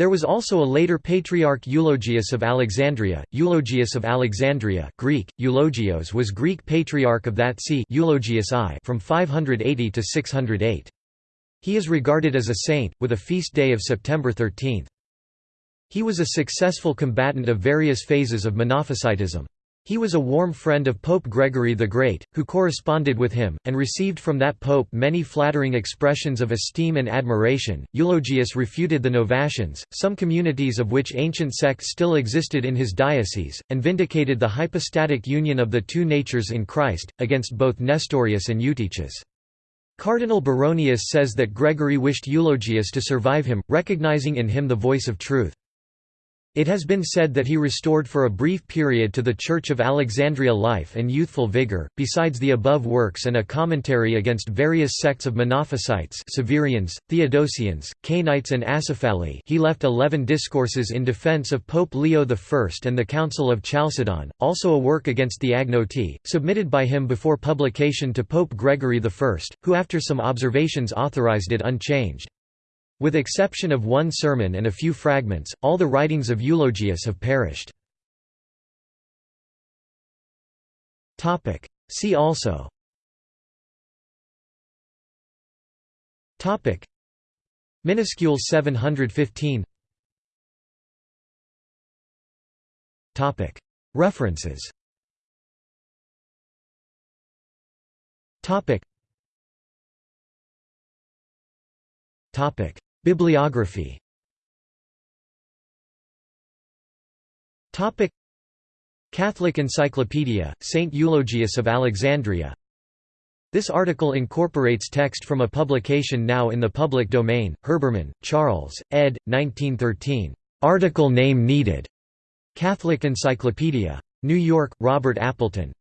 There was also a later patriarch Eulogius of Alexandria. Eulogius of Alexandria Greek, Eulogios was Greek patriarch of that see Eulogius I from 580 to 608. He is regarded as a saint, with a feast day of September 13. He was a successful combatant of various phases of Monophysitism. He was a warm friend of Pope Gregory the Great, who corresponded with him, and received from that pope many flattering expressions of esteem and admiration. Eulogius refuted the Novatians, some communities of which ancient sects still existed in his diocese, and vindicated the hypostatic union of the two natures in Christ, against both Nestorius and Eutyches. Cardinal Baronius says that Gregory wished Eulogius to survive him, recognizing in him the voice of truth. It has been said that he restored for a brief period to the Church of Alexandria life and youthful vigor. Besides the above works and a commentary against various sects of Monophysites, Severians, Theodosians, Cainites, and Acephali, he left eleven discourses in defense of Pope Leo I and the Council of Chalcedon, also a work against the Agnoetae, submitted by him before publication to Pope Gregory I, who after some observations authorized it unchanged. With exception of one sermon and a few fragments, all the writings of Eulogius have perished. See also. Topic. Minuscule 715 Topic. References. Topic. Topic Bibliography Catholic Encyclopedia, Saint Eulogius of Alexandria This article incorporates text from a publication now in the public domain, Herbermann, Charles, ed. 1913. Article name needed. Catholic Encyclopedia. New York, Robert Appleton.